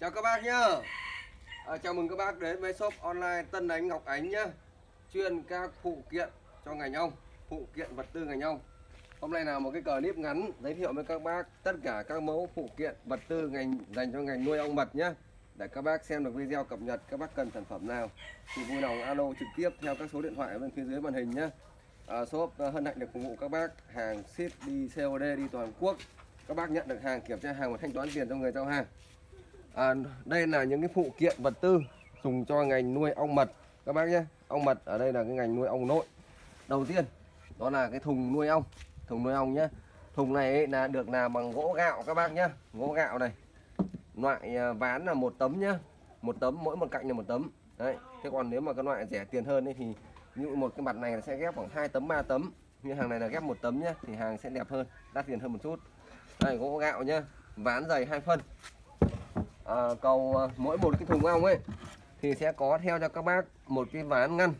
Chào các bác nhá. À, Chào mừng các bác đến với shop online Tân Ánh Ngọc Ánh nhá. Chuyên các phụ kiện cho ngành ong Phụ kiện vật tư ngành ong. Hôm nay là một cái clip ngắn giới thiệu với các bác tất cả các mẫu phụ kiện vật tư ngành dành cho ngành nuôi ong mật nhá. Để các bác xem được video cập nhật các bác cần sản phẩm nào thì vui lòng alo trực tiếp theo các số điện thoại ở bên phía dưới màn hình nhé à, shop à, hân hạnh được phục vụ các bác hàng ship đi COD đi toàn quốc. Các bác nhận được hàng kiểm tra hàng và thanh toán tiền cho người giao hàng à, đây là những cái phụ kiện vật tư dùng cho ngành nuôi ong mật. Các bác nhé ong mật ở đây là cái ngành nuôi ong nội. Đầu tiên đó là cái thùng nuôi ong thùng nuôi ong nhé. Thùng này ấy là được làm bằng gỗ gạo các bác nhé. Gỗ gạo này loại à, ván là một tấm nhá một tấm mỗi một cạnh là một tấm. Đấy thế còn nếu mà cái loại rẻ tiền hơn ấy thì như một cái mặt này sẽ ghép khoảng 2 tấm 3 tấm. Như hàng này là ghép một tấm nhá thì hàng sẽ đẹp hơn đắt tiền hơn một chút. Đây gỗ gạo nhá ván dày hai phân. Ờ, à, cầu ờ, mỗi một cái thùng ong ấy thì sẽ có theo cho các bác một cái ván ngăn.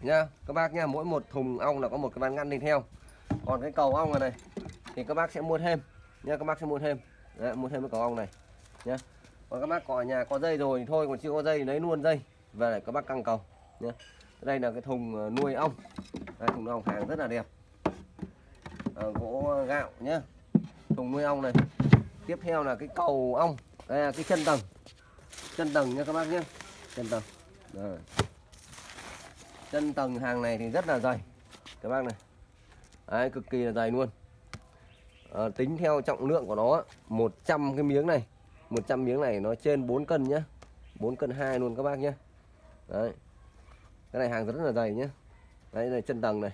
Nha các bác nha mỗi một thùng ong là có một cái ván ngăn đi theo. Còn cái cầu ong này, thì các bác sẽ mua thêm. Nha các bác sẽ mua thêm. Đấy, mua thêm cái cầu ong này. Nha còn các bác có ở nhà có dây rồi thì thôi còn chưa có dây lấy luôn dây. Về để các bác căng cầu. Nha đây là cái thùng ờ, nuôi ong. Đây, thùng ong hàng rất là đẹp. À, gỗ gạo nhé thùng nuôi ong này. Tiếp theo là cái cầu ong đây là cái chân tầng. Chân tầng nha các bác nhé. Chân tầng. Rồi. chân tầng hàng này thì rất là dày. Các bác này. Đấy, cực kỳ là dày luôn. À, tính theo trọng lượng của nó 100 cái miếng này. 100 miếng này nó trên 4 cân nhá. 4 cân 2 luôn các bác nhé đấy. Cái này hàng rất là dày nhé đấy là chân tầng này.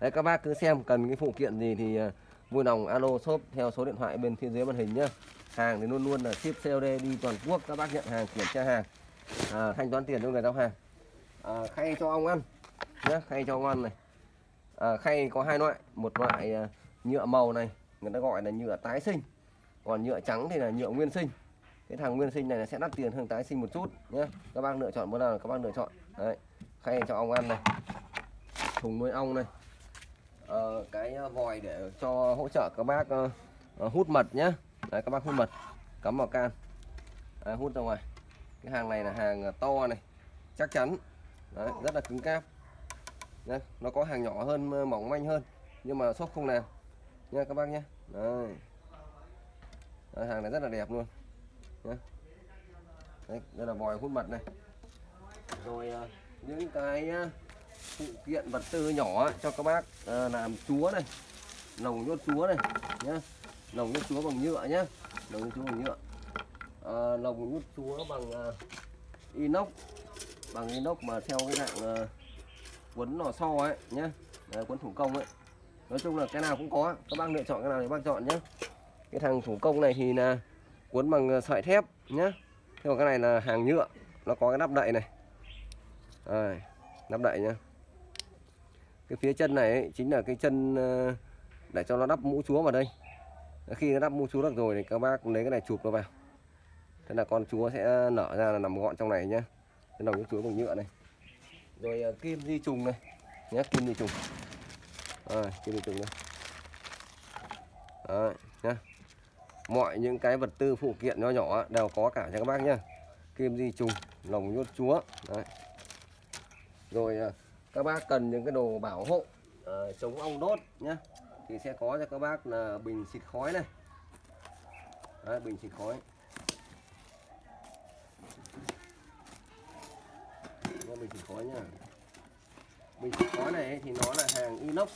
Đấy các bác cứ xem cần cái phụ kiện gì thì uh, vui lòng alo shop theo số điện thoại bên phía dưới màn hình nhé hàng thì luôn luôn là ship COD đi toàn quốc các bác nhận hàng kiểm tra hàng à, thanh toán tiền cho người giao hàng. À, khay cho ong ăn nhé khay cho ong ăn này. À, khay có hai loại một loại à, nhựa màu này người ta gọi là nhựa tái sinh còn nhựa trắng thì là nhựa nguyên sinh. Cái thằng nguyên sinh này sẽ đắt tiền hơn tái sinh một chút nhé các bác lựa chọn bữa nào các bác lựa chọn. Đấy khay cho ong ăn này thùng nuôi ong này. Ờ, cái ờ, vòi để cho hỗ trợ các bác uh, hút mật nhé đấy các bác hút mật cắm vào can. Đấy, hút ra ngoài. Cái hàng này là hàng to này chắc chắn. Đấy, rất là cứng cáp. Đấy, nó có hàng nhỏ hơn mỏng manh hơn nhưng mà shop không làm. Nha các bác nhé Đấy. Đấy, hàng này rất là đẹp luôn. Nhé. Đấy, đây là vòi hút mật này. Rồi những cái phụ kiện vật tư nhỏ cho các bác ờ, làm chúa này lồng nhốt chúa này nhé lồng nhốt chúa bằng nhựa nhé lồng nhốt chúa bằng nhựa. À, lồng nhốt chúa bằng uh, inox bằng inox mà theo cái dạng uh, quấn lò xo ấy nhé Đấy, quấn thủ công ấy. Nói chung là cái nào cũng có các bác lựa chọn cái nào thì bác chọn nhé cái thằng thủ công này thì là cuốn bằng sợi thép nhé thế còn cái này là hàng nhựa nó có cái nắp đậy này. À, nắp đậy nhá cái phía chân này ấy, chính là cái chân ờ, để cho nó đắp mũ chúa vào đây. Khi nó đắp mũ chúa được rồi thì các bác lấy cái này chụp nó vào. Thế là con chúa sẽ nở ra là nằm gọn trong này nhá. Cái đầu chúa bằng nhựa này. Rồi ờ, kim di trùng này. Nhé kim di trùng. À, kim di trùng này Đấy, nhá. Mọi những cái vật tư phụ kiện nhỏ nhỏ đều có cả cho các bác nhá. Kim di trùng lồng nhốt chúa. Đấy. rồi ờ, các bác cần những cái đồ bảo hộ à, chống ong đốt nhá. Thì sẽ có cho các bác là bình xịt khói này. Đấy, bình xịt khói. Bình xịt khói nha bình xịt khói này thì nó là hàng inox.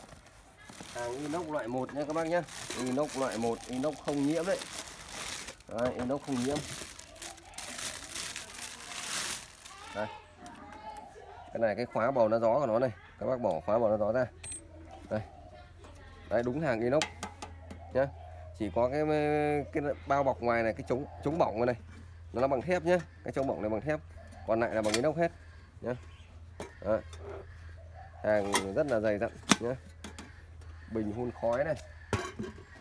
Hàng inox loại 1 nha các bác nhé inox loại 1 inox không nhiễm đấy, đấy inox không nhiễm. Đây cái này, cái khóa bầu nó gió của nó này. Các bác bỏ khóa bầu nó gió ra. Đây. Đấy, đúng hàng inox. Nhá. Chỉ có cái cái bao bọc ngoài này, cái chống chống bỏng này nó là bằng thép nhá. Cái chống bỏng này bằng thép. Còn lại là bằng inox hết. Nhá. Đấy. hàng rất là dày dặn, nhá. Bình hun khói này.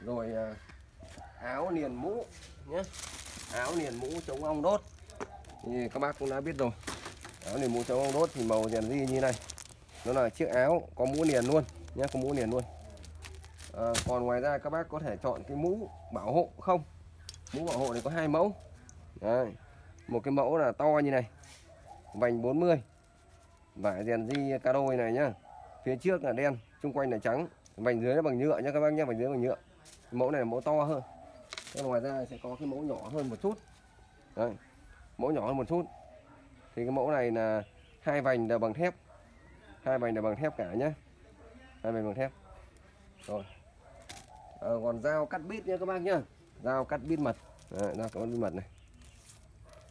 Rồi à, áo liền mũ nhé áo liền mũ chống ong đốt. Thì các bác cũng đã biết rồi áo niền mũ chống ong đốt thì màu rèn di như này. Nó là chiếc áo có mũ liền luôn nhé có mũ liền luôn. À, còn ngoài ra các bác có thể chọn cái mũ bảo hộ không? Mũ bảo hộ này có hai mẫu. Đấy. một cái mẫu là to như này vành 40 vải rèn di ca đôi này nhá. Phía trước là đen xung quanh là trắng. Vành dưới là bằng nhựa nhá các bác nhé, vành dưới bằng nhựa. Mẫu này là mẫu to hơn. Thế ngoài ra sẽ có cái mẫu nhỏ hơn một chút. Đấy. mẫu nhỏ hơn một chút thì cái mẫu này là hai vành đều bằng thép. Hai vành đều bằng thép cả nhé, hai vành bằng thép. Rồi. À, còn dao cắt bít nhé các bác nhá. Dao cắt bít mật. Dao cắt bít mật này.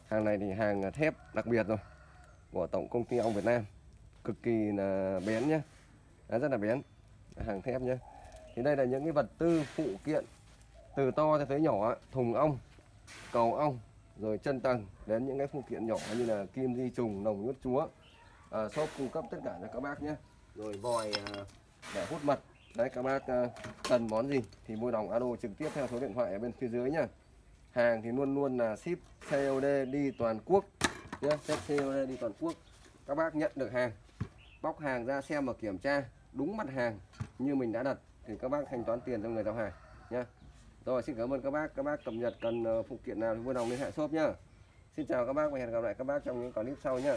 Hàng này thì hàng thép đặc biệt rồi. Của tổng công ty ong Việt Nam. Cực kỳ là bén nhá. À, rất là bén. Hàng thép nhá. Thì đây là những cái vật tư phụ kiện từ to cho tới nhỏ thùng ong cầu ong rồi chân tầng đến những cái phụ kiện nhỏ như là kim di trùng nồng nhốt chúa. À, shop cung cấp tất cả cho các bác nhé. Rồi vòi à, để hút mật. Đấy các bác à, cần món gì thì mua đồng alo trực tiếp theo số điện thoại ở bên phía dưới nhá. Hàng thì luôn luôn là ship COD đi toàn quốc nhé ship COD đi toàn quốc. Các bác nhận được hàng bóc hàng ra xem và kiểm tra. Đúng mặt hàng như mình đã đặt thì các bác thanh toán tiền cho người giao hàng nhé rồi, xin cảm ơn các bác. Các bác cập nhật cần ờ, phụ kiện nào thì vui lòng liên hệ shop nhá. Xin chào các bác và hẹn gặp lại các bác trong những clip sau nhá.